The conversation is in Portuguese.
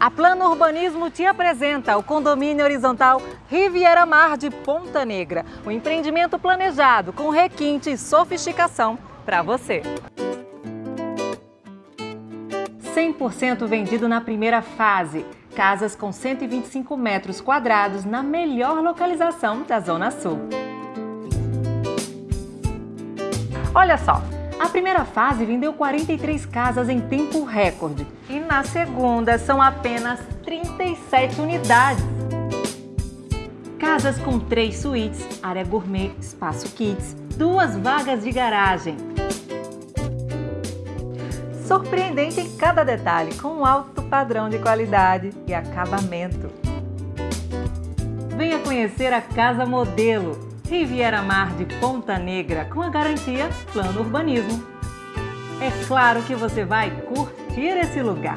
A Plano Urbanismo te apresenta o condomínio horizontal Riviera Mar de Ponta Negra, um empreendimento planejado com requinte e sofisticação para você. 100% vendido na primeira fase. Casas com 125 metros quadrados na melhor localização da Zona Sul. Olha só, a primeira fase vendeu 43 casas em tempo recorde e na segunda são apenas 37 unidades. Casas com três suítes, área gourmet, espaço kids, duas vagas de garagem. Surpreendente em cada detalhe, com alto padrão de qualidade e acabamento. Venha conhecer a Casa Modelo, Riviera Mar de Ponta Negra, com a garantia Plano Urbanismo. É claro que você vai curtir esse lugar.